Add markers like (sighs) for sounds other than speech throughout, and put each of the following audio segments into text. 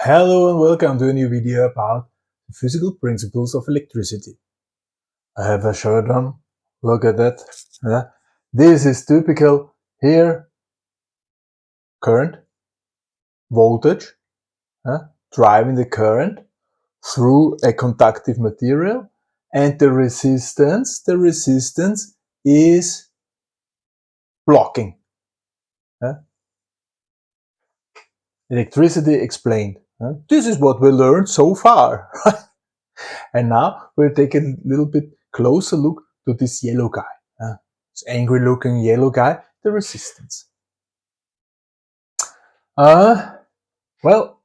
Hello and welcome to a new video about the physical principles of electricity. I have a shirt on, look at that. This is typical here, current, voltage, driving the current through a conductive material and the resistance, the resistance is blocking. Electricity explained. This is what we learned so far. (laughs) and now we'll take a little bit closer look to this yellow guy. This angry looking yellow guy, the resistance. Uh, well,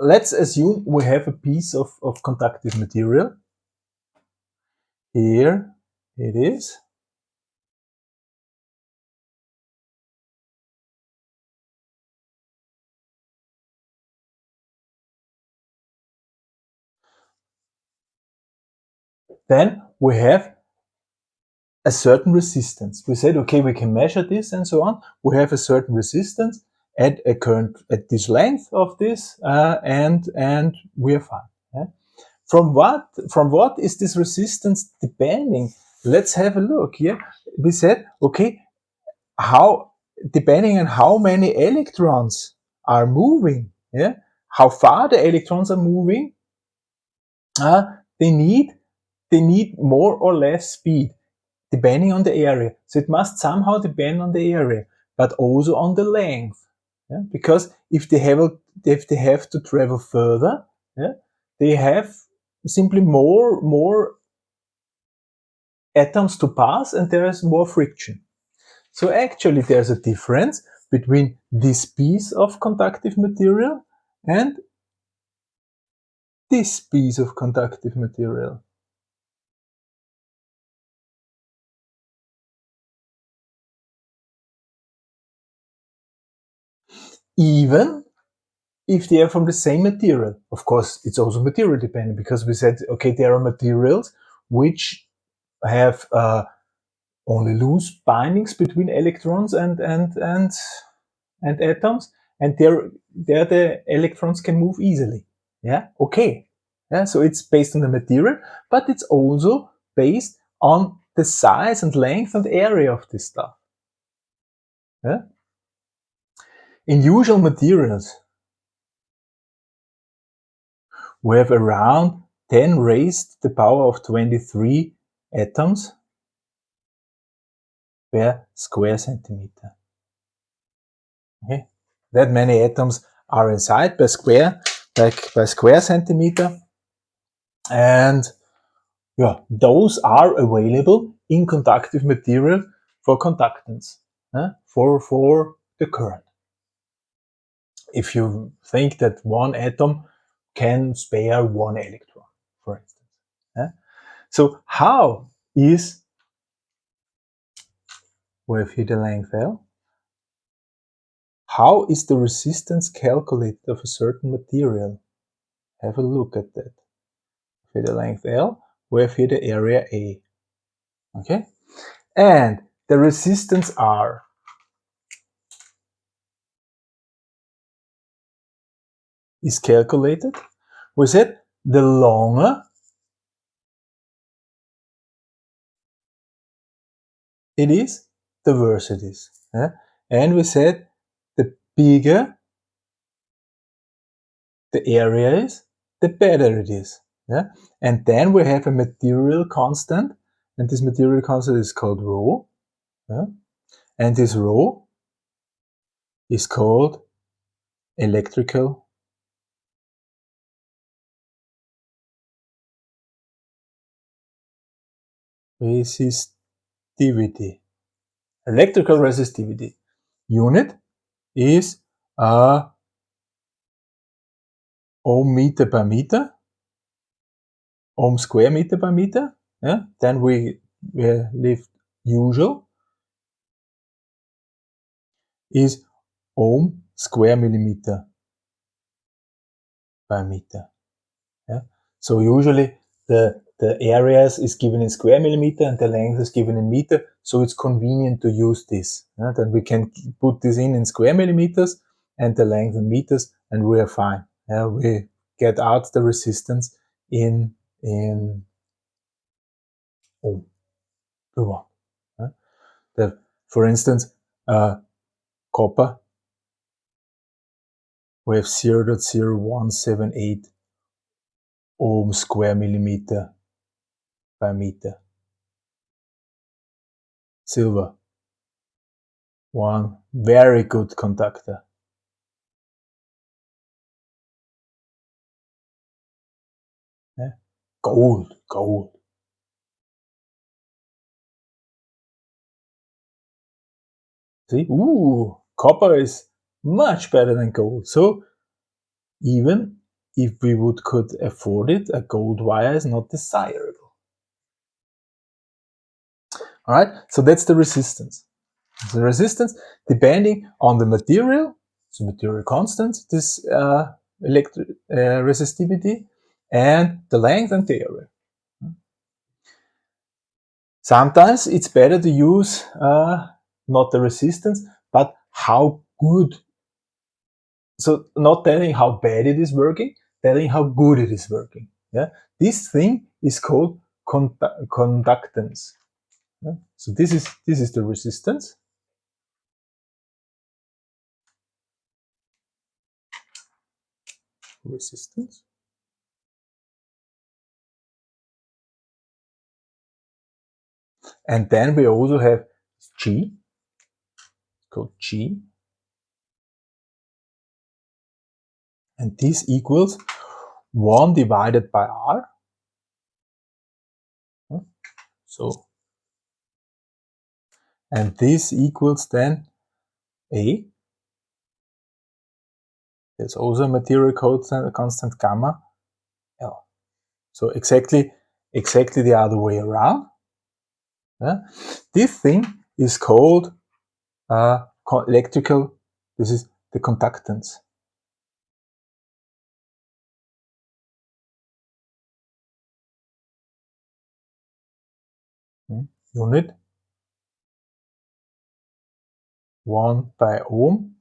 let's assume we have a piece of, of conductive material. Here it is. Then we have a certain resistance. We said, okay, we can measure this and so on. We have a certain resistance at a current at this length of this, uh, and and we are fine. Yeah? From what from what is this resistance depending? Let's have a look here. We said, okay, how depending on how many electrons are moving, yeah, how far the electrons are moving, uh, they need they need more or less speed depending on the area. So it must somehow depend on the area, but also on the length. Yeah? Because if they have if they have to travel further, yeah, they have simply more more atoms to pass and there is more friction. So actually there's a difference between this piece of conductive material and this piece of conductive material. Even if they are from the same material. Of course, it's also material dependent because we said, okay, there are materials which have uh, only loose bindings between electrons and and and and atoms, and there there the electrons can move easily. Yeah, okay. Yeah, so it's based on the material, but it's also based on the size and length and area of this stuff. Yeah. In usual materials, we have around 10 raised to the power of 23 atoms per square centimeter. Okay, that many atoms are inside per square per, per square centimeter, and yeah, those are available in conductive material for conductance, for for the current if you think that one atom can spare one electron, for instance. Yeah? So how is, here the length L, how is the resistance calculated of a certain material? Have a look at that. For the length L, have here the area A. Okay? And the resistance R is calculated, we said the longer it is, the worse it is. Yeah? And we said the bigger the area is, the better it is. Yeah? And then we have a material constant, and this material constant is called rho. Yeah? And this rho is called electrical resistivity. Electrical resistivity unit is a ohm meter per meter, ohm square meter per meter. Yeah? Then we, we leave usual is ohm square millimeter per meter. Yeah? So usually the the areas is given in square millimeter and the length is given in meter. So it's convenient to use this. then we can put this in in square millimeters and the length in meters and we are fine. uh, we get out the resistance in in ohm watt. Uh, the, for instance, uh, copper we have 0 0.0178 ohm um square millimeter per meter. Silver, one very good conductor. Yeah. Gold, gold. See, ooh, copper is much better than gold. So even if we would could afford it, a gold wire is not desirable. All right, so that's the resistance. The resistance, depending on the material, the material constant, this uh, electric uh, resistivity, and the length and the area. Sometimes it's better to use uh, not the resistance, but how good so not telling how bad it is working, telling how good it is working. Yeah, this thing is called conductance. Yeah? So this is this is the resistance. Resistance. And then we also have G, called G, and this equals 1 divided by r. So, and this equals then A. There's also a material constant, constant gamma L. So exactly, exactly the other way around. Yeah. This thing is called uh, electrical, this is the conductance. Hm? unit 1 by ohm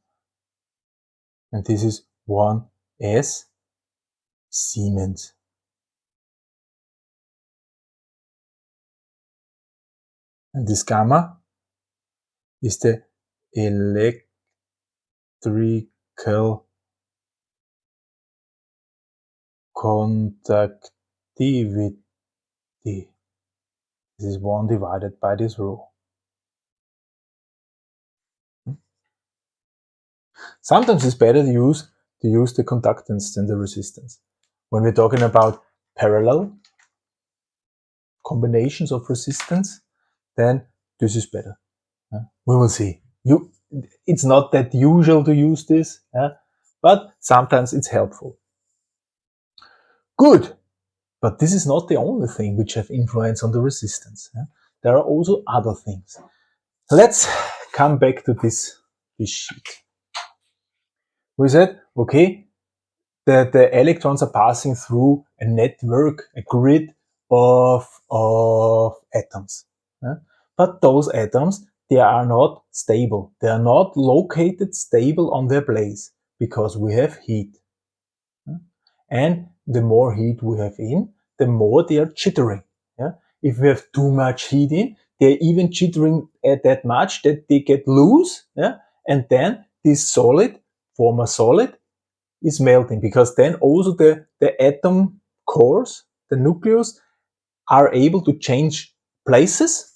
and this is 1 S Siemens. And this gamma is the electrical conductivity. This is 1 divided by this rho. Hmm? Sometimes it's better to use to use the conductance than the resistance. When we're talking about parallel combinations of resistance, then this is better. We will see. You, it's not that usual to use this, but sometimes it's helpful. Good. But this is not the only thing which have influence on the resistance. Yeah? There are also other things. Let's come back to this, this sheet. We said, okay, the, the electrons are passing through a network, a grid of, of atoms. Yeah? But those atoms, they are not stable. They are not located stable on their place because we have heat. And the more heat we have in, the more they are jittering. Yeah? If we have too much heat in, they're even jittering at that much that they get loose. Yeah? And then this solid, former solid, is melting because then also the, the atom cores, the nucleus, are able to change places.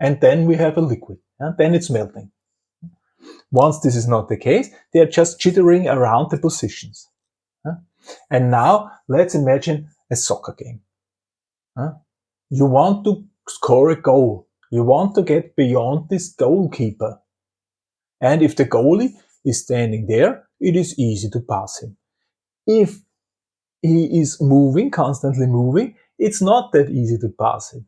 And then we have a liquid. Yeah? Then it's melting. Once this is not the case, they are just jittering around the positions. And now let's imagine a soccer game. Huh? You want to score a goal. You want to get beyond this goalkeeper. And if the goalie is standing there, it is easy to pass him. If he is moving, constantly moving, it's not that easy to pass him.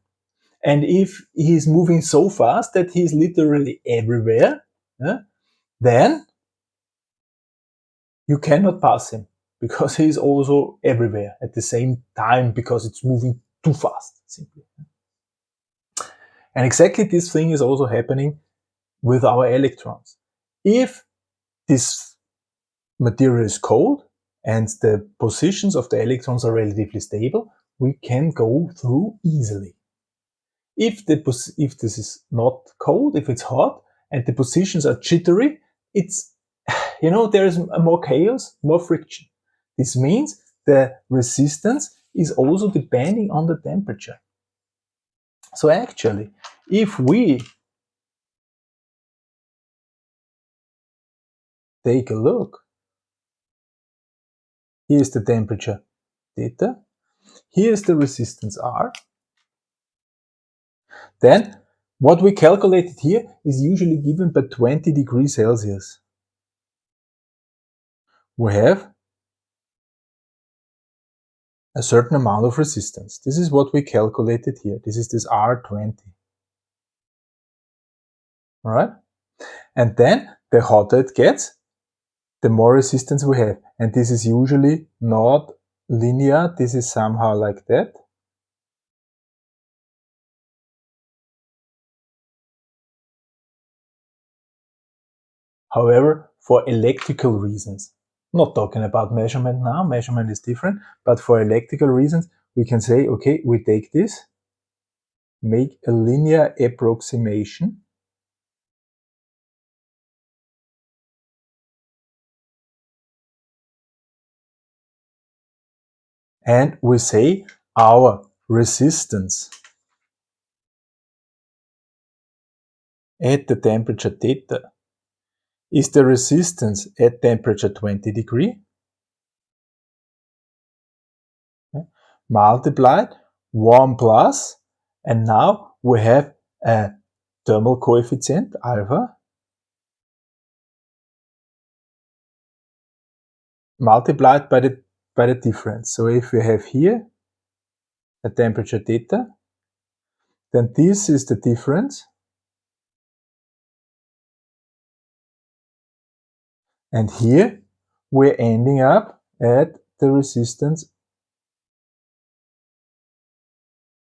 And if he is moving so fast that he is literally everywhere, then you cannot pass him because he's also everywhere at the same time because it's moving too fast, simply. And exactly this thing is also happening with our electrons. If this material is cold and the positions of the electrons are relatively stable, we can go through easily. If, the if this is not cold, if it's hot, and the positions are jittery, it's, (sighs) you know, there is more chaos, more friction. This means the resistance is also depending on the temperature. So actually, if we take a look, here's the temperature theta, here's the resistance R, then what we calculated here is usually given by 20 degrees Celsius. We have a certain amount of resistance. This is what we calculated here. This is this R20. Alright? And then the hotter it gets, the more resistance we have. And this is usually not linear. This is somehow like that. However, for electrical reasons, not talking about measurement now, measurement is different, but for electrical reasons, we can say, okay, we take this, make a linear approximation, and we say our resistance. At the temperature theta is the resistance at temperature 20 degree? Multiplied 1 plus and now we have a thermal coefficient alpha multiplied by the by the difference. So if we have here a temperature theta, then this is the difference And here we're ending up at the resistance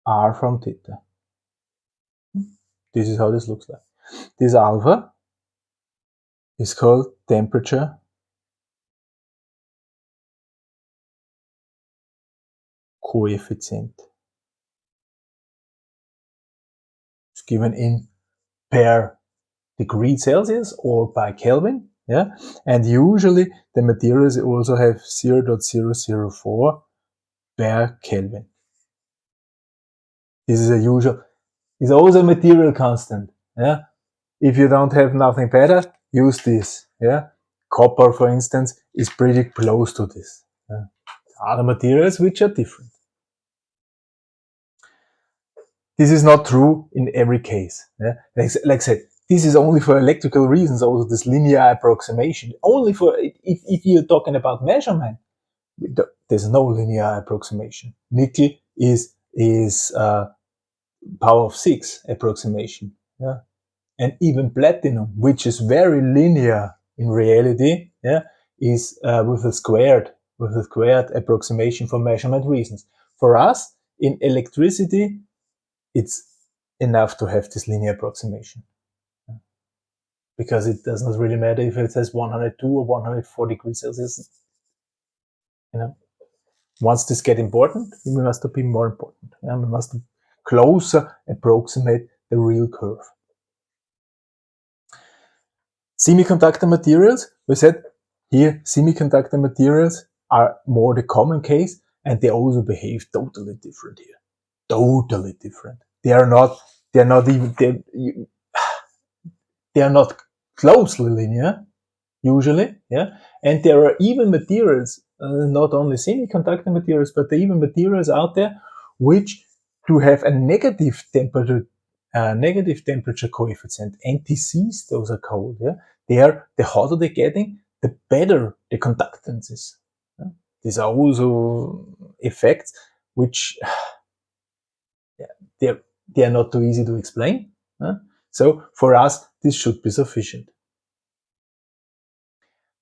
R from theta. This is how this looks like. This alpha is called temperature coefficient. It's given in per degree Celsius or by Kelvin yeah? And usually the materials also have 0.004 per kelvin. This is a usual is also a material constant yeah? If you don't have nothing better use this yeah? Copper for instance is pretty close to this yeah? other materials which are different. This is not true in every case yeah? like, like I said this is only for electrical reasons, also this linear approximation. Only for, if, if you're talking about measurement, there's no linear approximation. Nickel is, is uh, power of six approximation. Yeah. And even platinum, which is very linear in reality, yeah, is uh, with a squared, with a squared approximation for measurement reasons. For us, in electricity, it's enough to have this linear approximation because it does not really matter if it says 102 or 104 degrees Celsius. You know, once this get important, we must be more important. Yeah? We must closer approximate the real curve. Semiconductor materials, we said here semiconductor materials are more the common case and they also behave totally different here. Totally different. They are not, they are not even, they, (sighs) they are not closely linear, usually, yeah. And there are even materials, uh, not only semiconductor materials, but even materials out there which do have a negative temperature, uh, negative temperature coefficient. NTCs, those are called. Yeah, they are the hotter they're getting, the better the conductance is. Yeah? These are also effects which (sighs) yeah, they're they are not too easy to explain. Yeah? So for us, this should be sufficient.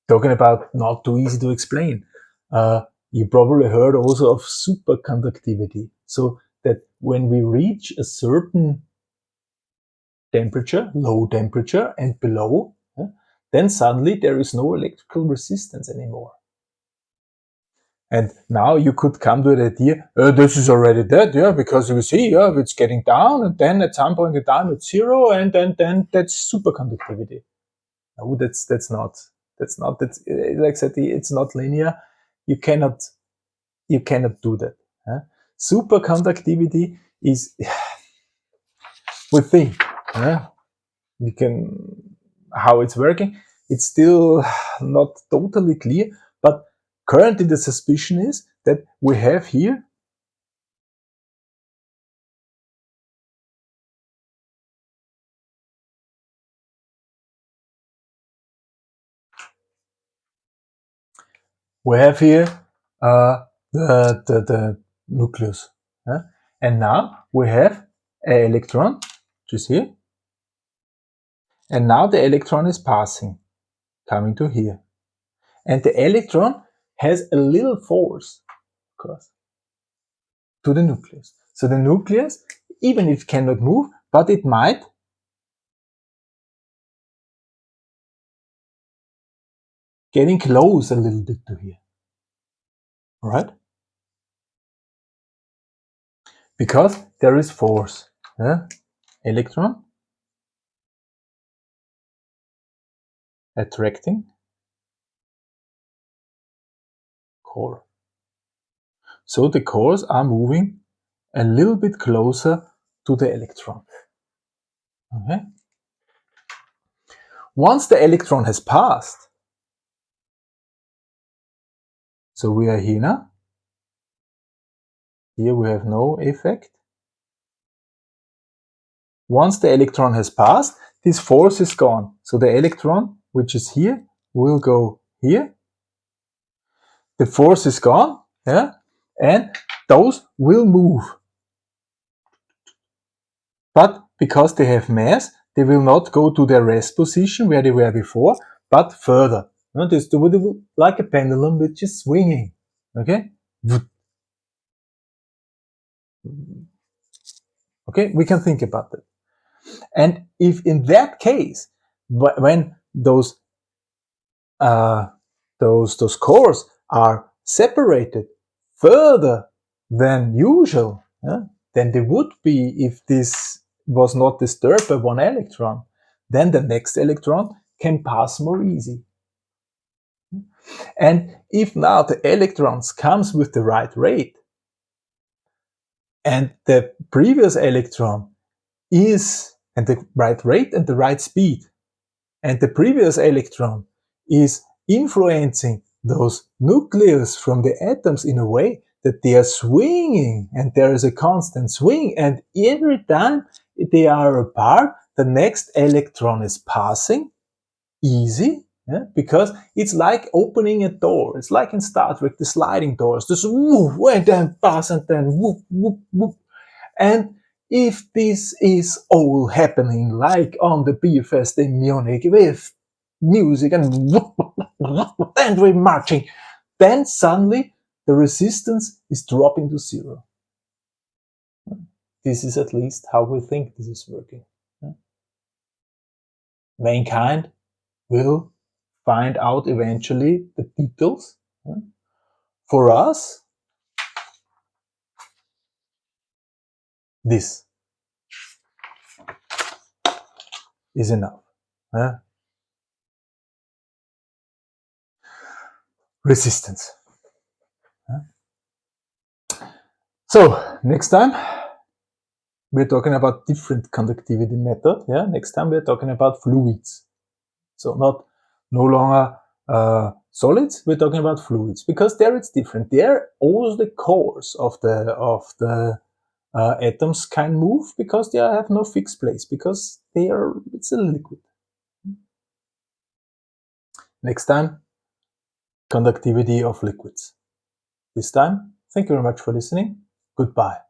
Talking about not too easy to explain, uh, you probably heard also of superconductivity. So that when we reach a certain temperature, low temperature and below, then suddenly there is no electrical resistance anymore. And now you could come to the idea, oh, this is already dead, yeah, because you see, yeah, it's getting down, and then at some point in time it's zero, and then then that's superconductivity. No, that's that's not that's not that's eh, like I said, it's not linear. You cannot you cannot do that. Superconductivity is (sighs) we think huh? we can how it's working. It's still (sighs) not totally clear, Currently the suspicion is that we have here we have here uh, the, the, the nucleus. Yeah? And now we have an electron, which is here. And now the electron is passing, coming to here. And the electron has a little force across to the nucleus. So the nucleus, even if it cannot move, but it might getting close a little bit to here. All right? Because there is force. Yeah? Electron attracting core. So the cores are moving a little bit closer to the electron. Okay. Once the electron has passed, so we are here now. Here we have no effect. Once the electron has passed, this force is gone. So the electron, which is here, will go here the force is gone, yeah, and those will move. But because they have mass, they will not go to their rest position where they were before, but further. Notice they will like a pendulum which is swinging. Okay? Okay, we can think about that. And if in that case, when those uh, those those cores are separated further than usual yeah, than they would be if this was not disturbed by one electron, then the next electron can pass more easy. And if now the electrons comes with the right rate, and the previous electron is and the right rate and the right speed, and the previous electron is influencing those nucleus from the atoms in a way that they are swinging and there is a constant swing and every time they are apart the next electron is passing. Easy yeah? because it's like opening a door. It's like in Star Trek the sliding doors just whoop and then pass and then whoop whoop whoop and if this is all happening like on the beer fest in Munich with music and (laughs) and we're marching. Then suddenly the resistance is dropping to zero. This is at least how we think this is working. Mankind will find out eventually the details. For us, this is enough resistance. So next time we're talking about different conductivity method. Yeah, next time we're talking about fluids. So not no longer uh, solids. We're talking about fluids because there it's different. There all the cores of the of the uh, atoms can move because they have no fixed place because they are it's a liquid. Next time conductivity of liquids. This time, thank you very much for listening. Goodbye.